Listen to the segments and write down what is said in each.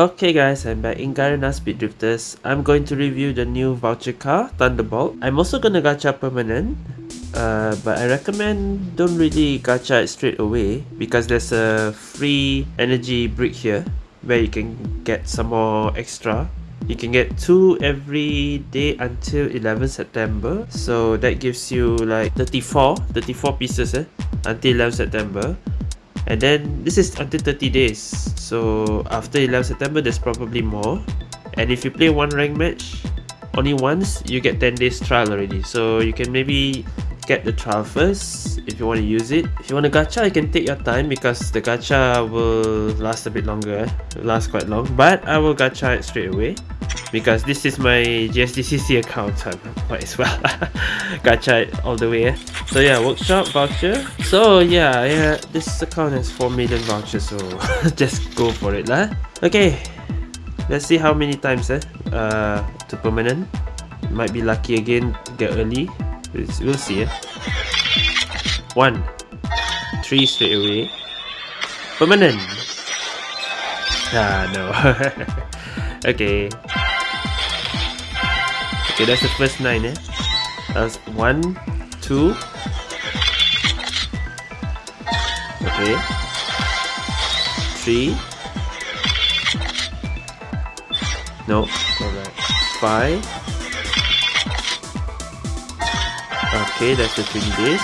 Okay guys, I'm back in Garena Speed Drifters. I'm going to review the new voucher car, Thunderbolt. I'm also gonna gacha permanent, uh, but I recommend don't really gacha it straight away because there's a free energy brick here where you can get some more extra. You can get two every day until 11 September. So that gives you like 34, 34 pieces eh, until 11 September. And then this is until 30 days. So after 11 September there's probably more. And if you play one rank match only once you get 10 days trial already. So you can maybe get the trial first if you want to use it. If you want to gacha you can take your time because the gacha will last a bit longer eh? last quite long. But I will gacha it straight away because this is my GSDCC account so might as well gacha it all the way. So yeah workshop voucher. So yeah yeah this account has 4 million vouchers so just go for it lah. Okay let's see how many times eh uh to permanent. Might be lucky again get early. We'll see eh. One three straight away. Permanent. Ah no. Okay Okay, that's the first nine, eh? That's one, two. Okay. Three. No, alright. Five. Okay, that's the 20 days.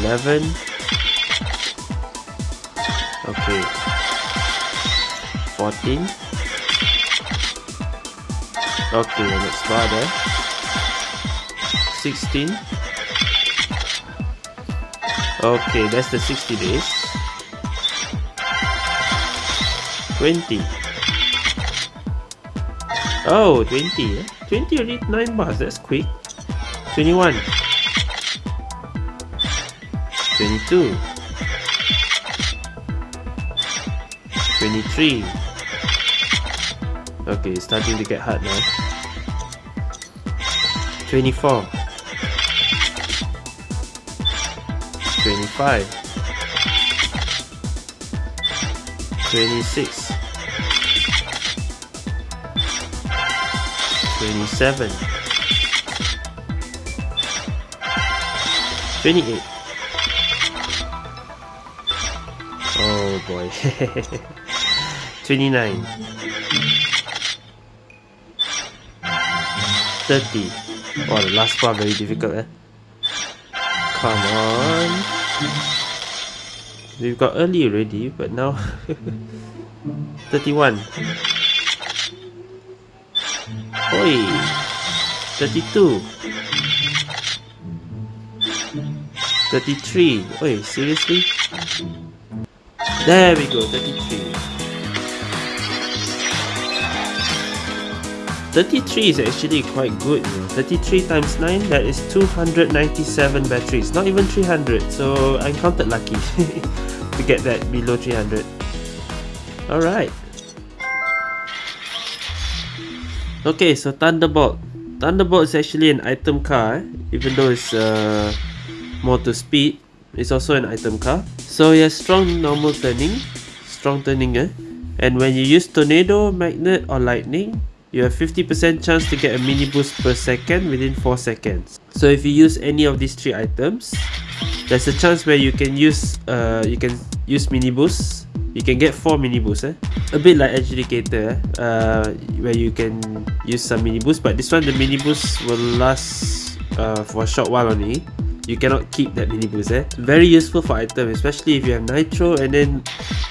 Eleven. Okay. Fourteen. Okay, next bar there. 16. Okay, that's the 60 days. 20. Oh, 20. Eh? 20 already 9 bars, that's quick. 21. 22. 23. Okay, starting to get hard now. 24 25 26 27 28 Oh boy. 29 30 Oh, the last part very difficult, eh? Come on. We've got early already, but now... 31. Oi! 32. 33. Oi, seriously? There we go, 33. 33 is actually quite good. You know. 33 times 9, that is 297 batteries. Not even 300, so I counted lucky to get that below 300. Alright. Okay, so Thunderbolt. Thunderbolt is actually an item car, eh? even though it's uh, more to speed. It's also an item car. So it has strong normal turning. Strong turning, eh? And when you use Tornado, Magnet or Lightning, you have 50% chance to get a mini boost per second within 4 seconds. So if you use any of these three items, there's a chance where you can use uh, you can use mini boost. You can get 4 mini boosts, eh? A bit like Adjudicator, eh? uh, where you can use some mini boost, but this one the mini boost will last uh, for a short while only you cannot keep that mini boost eh very useful for item especially if you have nitro and then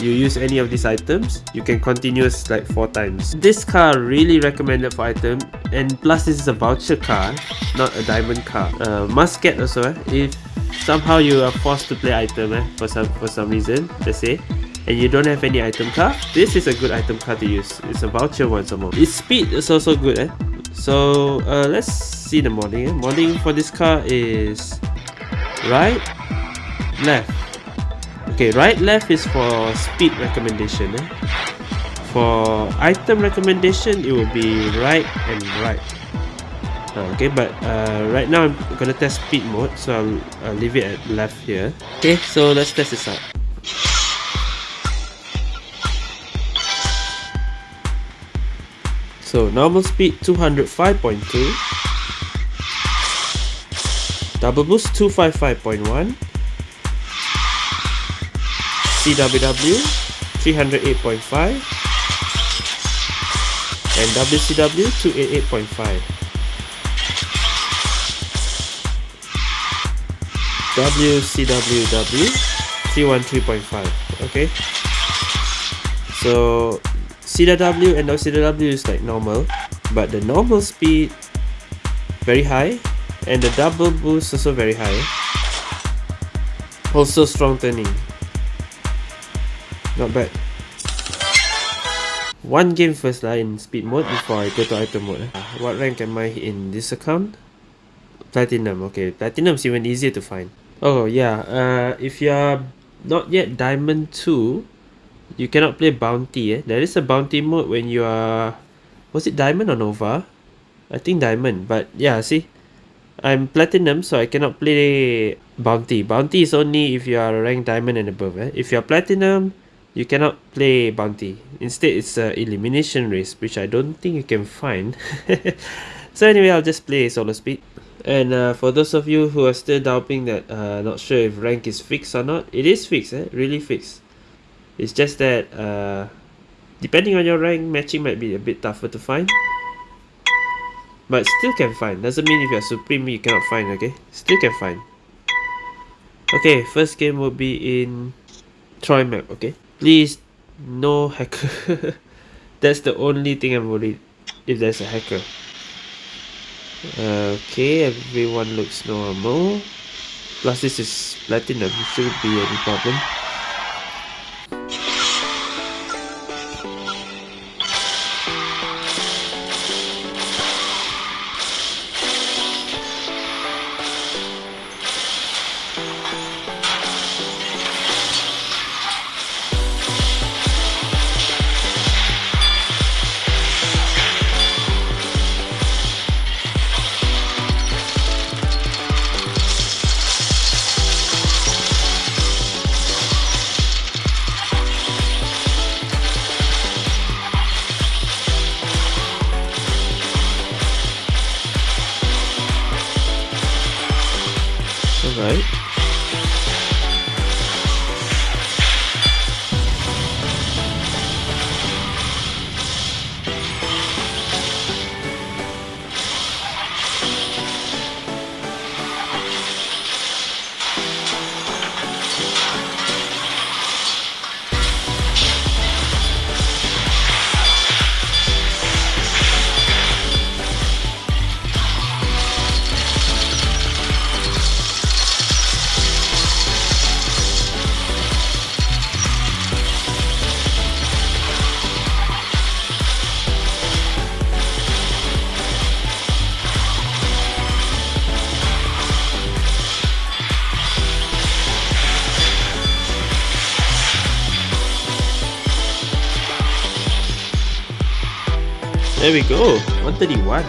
you use any of these items you can continuous like four times this car really recommended for item and plus this is a voucher car not a diamond car uh, must get also eh? if somehow you are forced to play item eh? for some for some reason let's say and you don't have any item car this is a good item car to use it's a voucher one some more its speed is also good eh so uh, let's see the modding eh? modding for this car is right left okay right left is for speed recommendation eh? for item recommendation it will be right and right Uh, okay, but uh, right now I'm gonna test speed mode, so I'll, I'll leave it at left here. Okay, so let's test this out. So normal speed 205.2 Double boost 255.1 CWW 308.5 and WCW 288.5 WCWW 313.5 okay? So CW and WCW is like normal but the normal speed very high and the double boost also very high also strong turning not bad. One game first lah in speed mode before I go to item mode. What rank am I in this account? Platinum, okay. Platinum is even easier to find. Oh yeah, uh, if you're not yet Diamond 2, you cannot play Bounty. Eh? There is a Bounty mode when you are... Was it Diamond or Nova? I think Diamond, but yeah, see? I'm Platinum, so I cannot play Bounty. Bounty is only if you are ranked Diamond and above. Eh? If you're Platinum, you cannot play bounty instead it's a elimination race which i don't think you can find so anyway i'll just play solo speed and uh, for those of you who are still doubting that uh, not sure if rank is fixed or not it is fixed eh? really fixed it's just that uh, depending on your rank matching might be a bit tougher to find but still can find doesn't mean if you're supreme you cannot find okay still can find okay first game will be in Troy map okay Please, no hacker. That's the only thing I'm worried if there's a hacker. Okay, everyone looks normal. Plus this is platinum, shouldn't be any problem. There we go, 131.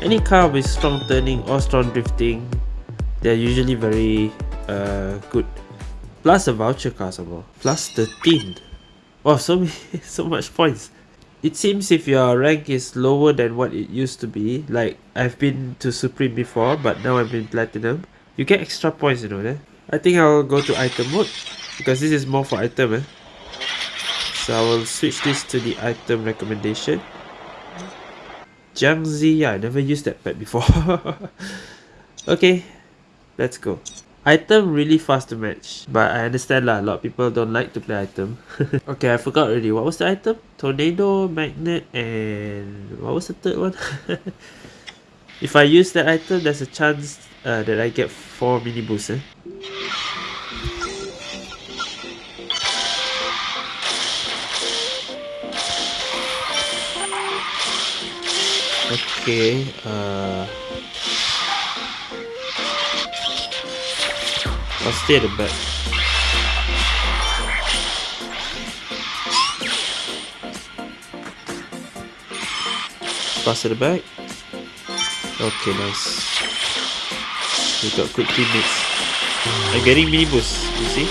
Any car with strong turning or strong drifting, they're usually very uh, good. Plus a voucher car some more. Plus 13. Wow, so, many, so much points. It seems if your rank is lower than what it used to be, like I've been to Supreme before, but now I'm in Platinum, you get extra points, you know that? I think I'll go to item mode because this is more for item eh? so I will switch this to the item recommendation. Jiangzi, yeah, I never used that pet before. Okay let's go. Item really fast to match but I understand lah a lot of people don't like to play item. Okay I forgot already. What was the item? Tornado magnet and what was the third one? If I use that item there's a chance uh, that I get 4 mini boosts eh? Okay, uh... I'll stay at the back. Pass to the back. Okay, nice. We got good teammates. I'm getting mini boost, you see?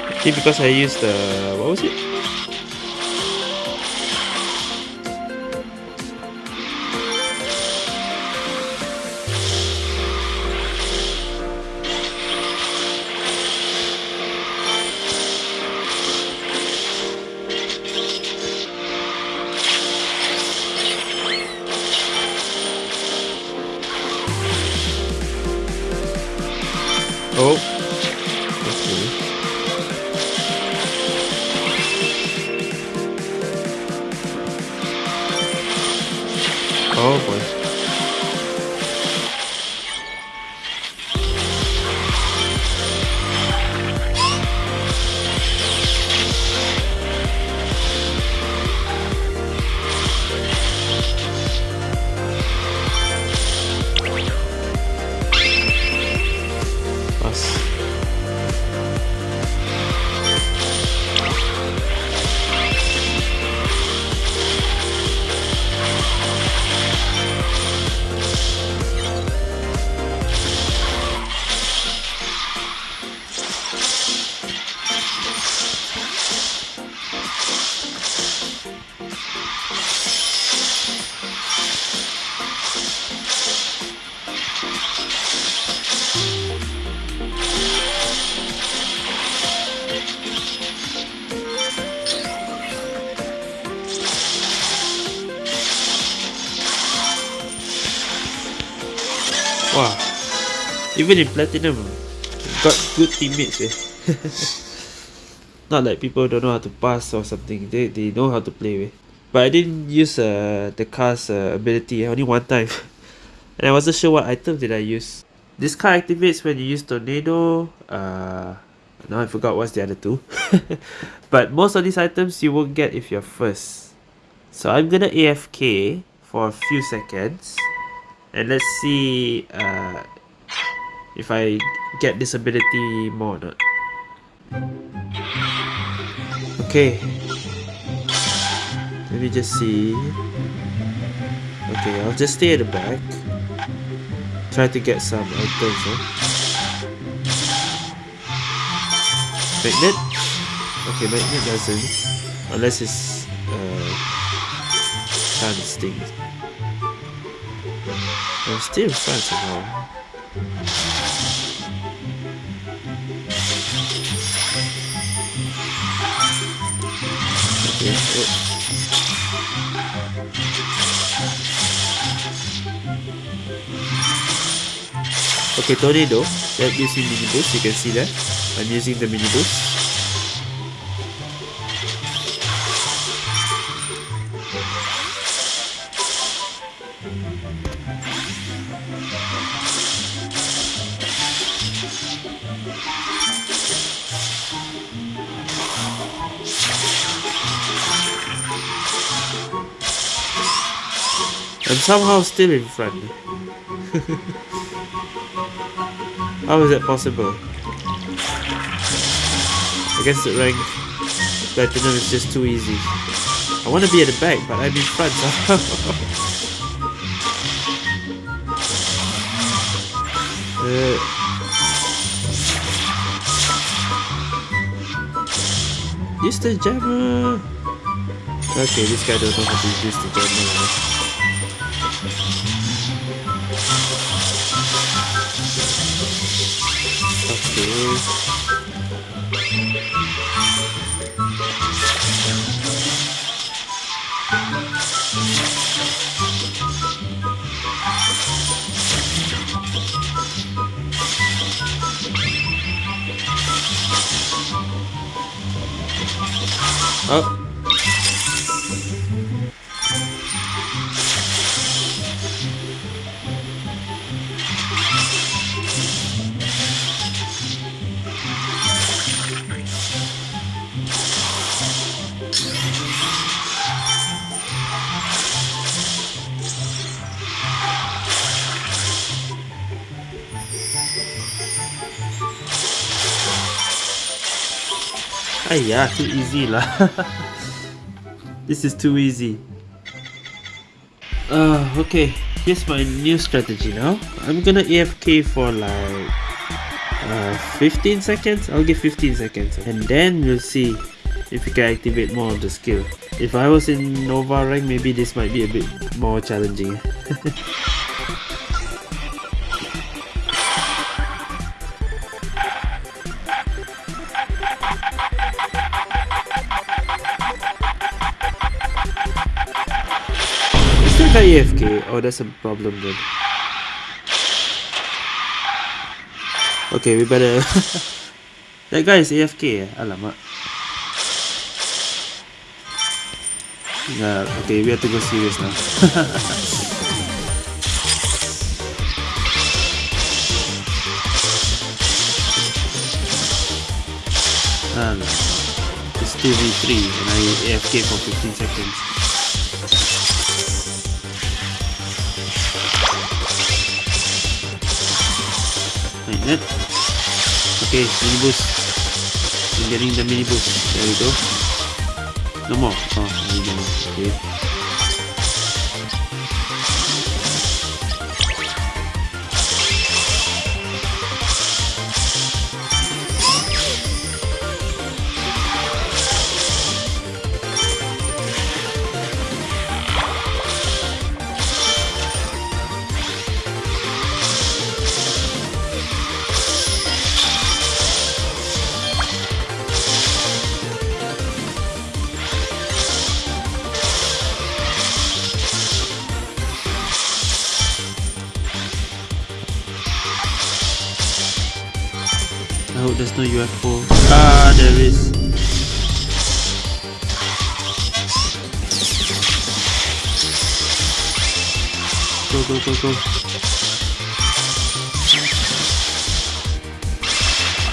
I think because I used the... what was it? Oh. Wow. Even in Platinum, got good teammates eh. Not like people don't know how to pass or something. They, they know how to play with. But I didn't use uh, the car's uh, ability only one time. and I wasn't sure what item did I use. This car activates when you use Tornado. Uh, now I forgot what's the other two. but most of these items you won't get if you're first. So I'm gonna AFK for a few seconds and let's see uh, if I get this ability more or not. Okay, let me just see. Okay, I'll just stay at the back. Try to get some items. Magnet? Okay, magnet doesn't. Unless it's uh, chance things. I'm still in front somehow. Okay, tornado. That mini boost. You can see that. I'm using the mini somehow still in front. How is that possible? I guess the rank platinum is just too easy. I want to be at the back, but I'm in front somehow. uh, use the jammer. Okay, this guy don't know how to use the jammer. Oh. Ayah, too easy lah. This is too easy. Uh, okay, here's my new strategy now. I'm gonna AFK for like uh, 15 seconds. I'll give 15 seconds and then we'll see if we can activate more of the skill. If I was in Nova rank, maybe this might be a bit more challenging. AFK? Oh, that's a problem then. Okay, we better... that guy is AFK? Alamak. Yeah, okay, we have to go serious now. Alamak. It's 2v3 and I AFK for 15 seconds. Like that. Okay, mini boost. I'm getting the mini boost. There we go. No more. Oh, no more. Okay. Go,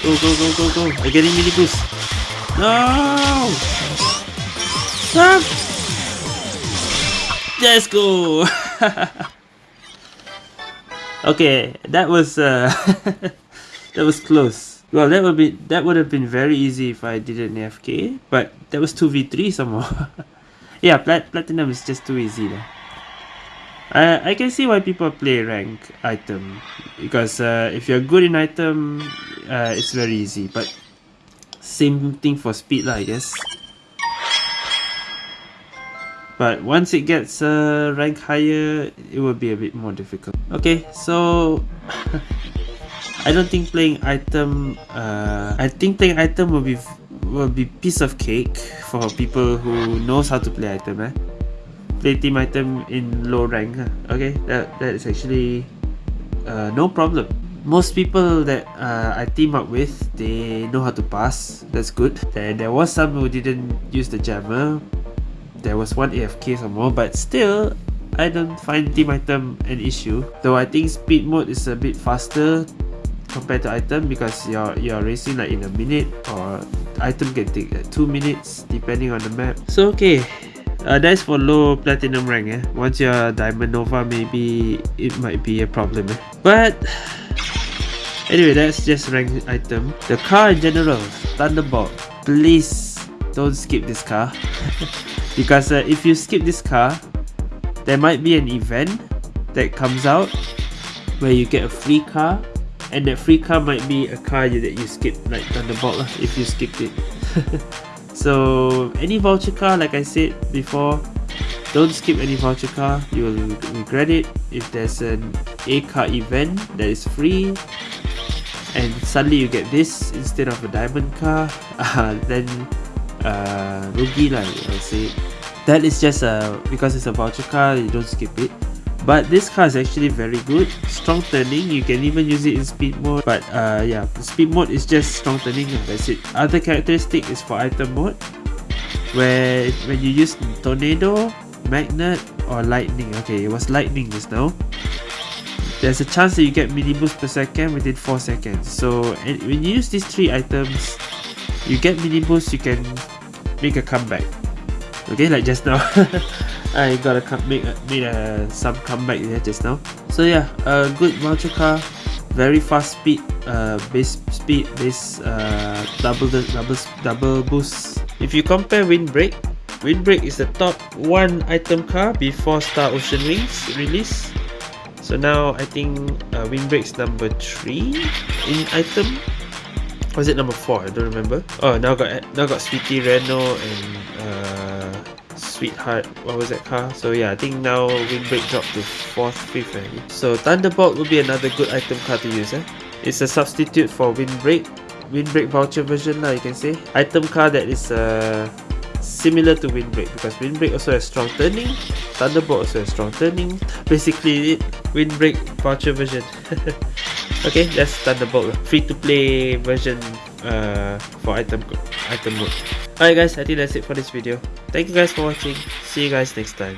go, go, go. Go. I'm getting mini boost. No! Stop! Let's go! okay, that was uh that was close. Well, that would be that would have been very easy if I did an AFK, but that was 2v3 somehow. yeah, plat platinum is just too easy though. I, I can see why people play rank item because uh, if you're good in item, uh, it's very easy. But same thing for speed lah, I guess. But once it gets uh, rank higher, it will be a bit more difficult. Okay, so I don't think playing item. Uh, I think playing item will be will be piece of cake for people who knows how to play item. Eh? Play team item in low rank. Huh? Okay, that that is actually uh, no problem. Most people that uh, I team up with, they know how to pass. That's good. Then there was some who didn't use the jammer. There was one AFK some more, but still, I don't find team item an issue. Though I think speed mode is a bit faster compared to item because you're you're racing like in a minute or item can take like two minutes depending on the map. So okay, uh, that's for low platinum rank. Eh? Once you're diamond nova, maybe it might be a problem. Eh? But anyway, that's just rank item. The car in general, Thunderbolt. Please don't skip this car because uh, if you skip this car, there might be an event that comes out where you get a free car and that free car might be a car that you skip like Thunderbolt lah, if you skipped it so any voucher car like I said before don't skip any voucher car you will regret it. If there's an A car event that is free and suddenly you get this instead of a diamond car uh, then uh, rugi lah I'll say. That is just a because it's a voucher car you don't skip it but this car is actually very good. Strong turning you can even use it in speed mode. But uh yeah speed mode is just strong turning and that's it. Other characteristic is for item mode where when you use tornado magnet or lightning. Okay it was lightning just now. There's a chance that you get mini boost per second within 4 seconds. So and when you use these three items you get mini boost you can make a comeback. Okay like just now I gotta come make made a some comeback there just now so yeah a good voucher car very fast speed uh base speed base uh double double double boost if you compare windbreak Windbreak is the top one item car before Star Ocean Wings release. So now I think uh, Windbreak's number 3 in item. Was it number 4? I don't remember. Oh, now got now got Sweetie Reno and uh, Sweetheart. What was that car? So yeah, I think now Windbreak dropped to 4th, 5th already. So Thunderbolt will be another good item car to use. Eh? It's a substitute for Windbreak. Windbreak voucher version lah you can say. Item car that is uh, similar to Windbreak because Windbreak also has strong turning, Thunderbolt also has strong turning. Basically, Windbreak voucher version. okay, that's Thunderbolt, free to play version uh, for item item mode. Alright guys, I think that's it for this video. Thank you guys for watching. See you guys next time.